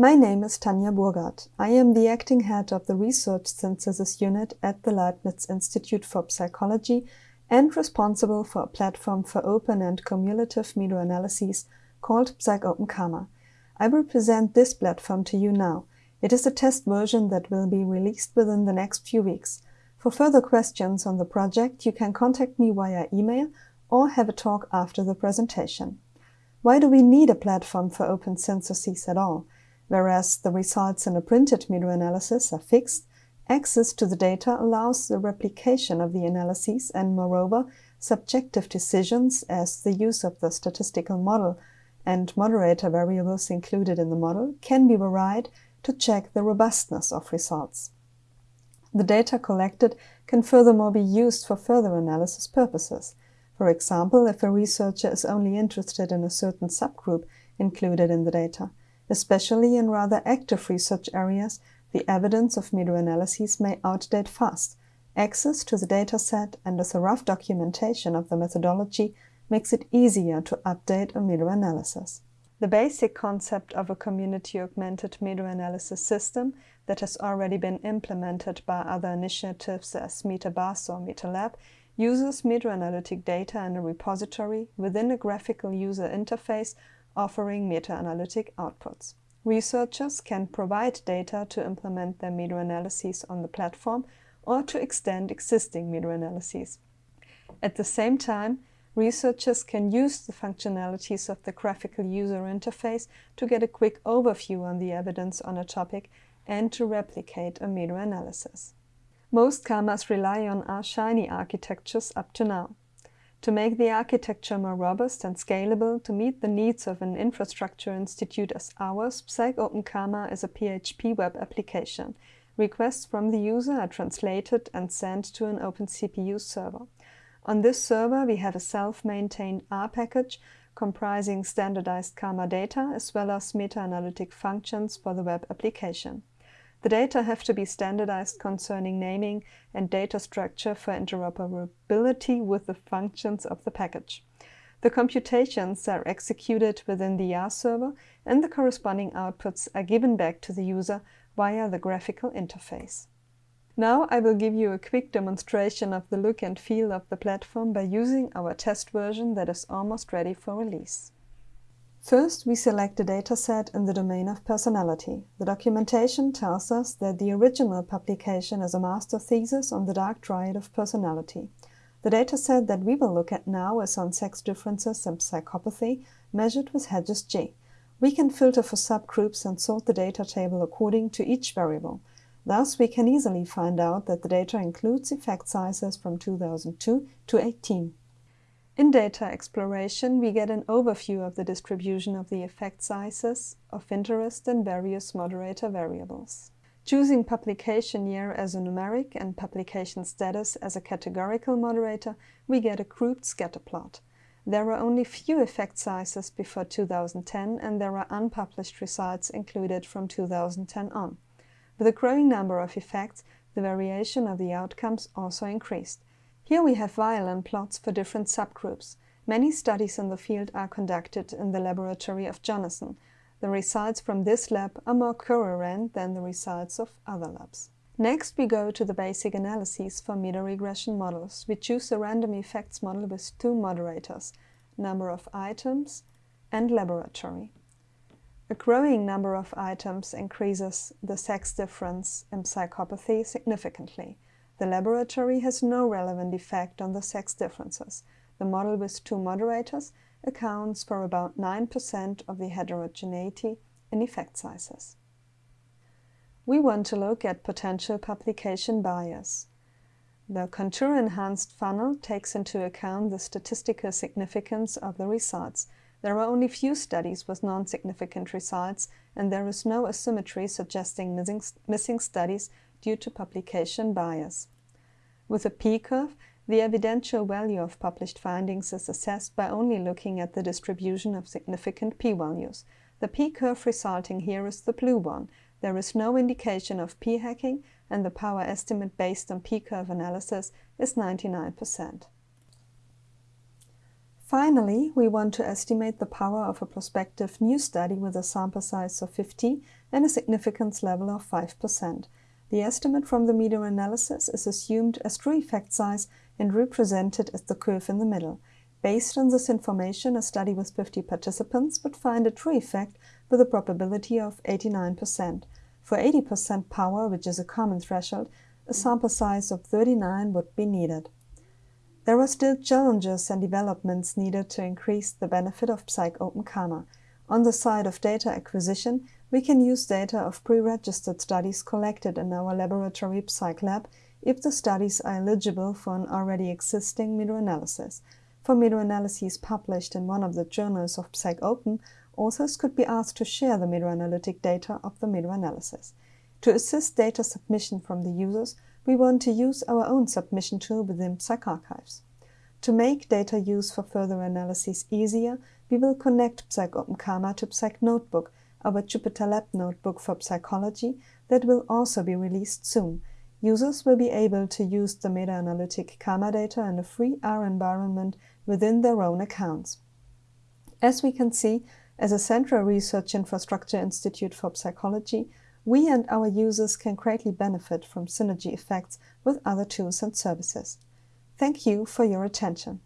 My name is Tanja Burgard. I am the acting head of the Research Synthesis Unit at the Leibniz Institute for Psychology and responsible for a platform for open and cumulative meta-analyses called PsychOpen CAMA. I will present this platform to you now. It is a test version that will be released within the next few weeks. For further questions on the project, you can contact me via email or have a talk after the presentation. Why do we need a platform for open syntheses at all? Whereas the results in a printed meta-analysis are fixed, access to the data allows the replication of the analyses and, moreover, subjective decisions as the use of the statistical model and moderator variables included in the model can be varied to check the robustness of results. The data collected can furthermore be used for further analysis purposes. For example, if a researcher is only interested in a certain subgroup included in the data, Especially in rather active research areas, the evidence of meta-analyses may outdate fast. Access to the dataset and a rough documentation of the methodology makes it easier to update a meta-analysis. The basic concept of a community-augmented meta-analysis system that has already been implemented by other initiatives as MetaBUS or MetaLab uses meta-analytic data in a repository within a graphical user interface offering meta-analytic outputs. Researchers can provide data to implement their meta-analyses on the platform or to extend existing meta-analyses. At the same time, researchers can use the functionalities of the graphical user interface to get a quick overview on the evidence on a topic and to replicate a meta-analysis. Most CAMAs rely on R-Shiny architectures up to now. To make the architecture more robust and scalable to meet the needs of an infrastructure institute as ours, PsychOpen CAMA is a PHP web application. Requests from the user are translated and sent to an OpenCPU server. On this server we have a self-maintained R package comprising standardized CAMA data as well as meta-analytic functions for the web application. The data have to be standardized concerning naming and data structure for interoperability with the functions of the package. The computations are executed within the R server and the corresponding outputs are given back to the user via the graphical interface. Now I will give you a quick demonstration of the look and feel of the platform by using our test version that is almost ready for release. First, we select a dataset in the domain of personality. The documentation tells us that the original publication is a master thesis on the dark triad of personality. The dataset that we will look at now is on sex differences and psychopathy, measured with Hedges G. We can filter for subgroups and sort the data table according to each variable. Thus, we can easily find out that the data includes effect sizes from 2002 to 18. In data exploration, we get an overview of the distribution of the effect sizes of interest in various moderator variables. Choosing publication year as a numeric and publication status as a categorical moderator, we get a grouped scatter plot. There are only few effect sizes before 2010 and there are unpublished results included from 2010 on. With a growing number of effects, the variation of the outcomes also increased. Here we have violin plots for different subgroups. Many studies in the field are conducted in the laboratory of Jonathan. The results from this lab are more coherent than the results of other labs. Next we go to the basic analyses for meta-regression models. We choose a random effects model with two moderators, number of items and laboratory. A growing number of items increases the sex difference in psychopathy significantly. The laboratory has no relevant effect on the sex differences. The model with two moderators accounts for about 9% of the heterogeneity in effect sizes. We want to look at potential publication bias. The contour-enhanced funnel takes into account the statistical significance of the results. There are only few studies with non-significant results and there is no asymmetry suggesting missing, missing studies due to publication bias. With a p-curve, the evidential value of published findings is assessed by only looking at the distribution of significant p-values. The p-curve resulting here is the blue one. There is no indication of p-hacking and the power estimate based on p-curve analysis is 99%. Finally, we want to estimate the power of a prospective new study with a sample size of 50 and a significance level of 5%. The estimate from the meta-analysis is assumed as true effect size and represented as the curve in the middle. Based on this information, a study with 50 participants would find a true effect with a probability of 89%. For 80% power, which is a common threshold, a sample size of 39 would be needed. There are still challenges and developments needed to increase the benefit of PsychOpen CAMA. On the side of data acquisition, we can use data of pre-registered studies collected in our laboratory PsychLab if the studies are eligible for an already existing meta-analysis. For meta-analyses published in one of the journals of PsychOpen, authors could be asked to share the meta-analytic data of the meta-analysis. To assist data submission from the users, we want to use our own submission tool within PsychArchives. To make data use for further analyses easier, we will connect PsychOpen CAMA to Psych Notebook, our JupyterLab notebook for psychology that will also be released soon. Users will be able to use the meta-analytic CAMA data in a free R environment within their own accounts. As we can see, as a central research infrastructure institute for psychology, we and our users can greatly benefit from synergy effects with other tools and services. Thank you for your attention.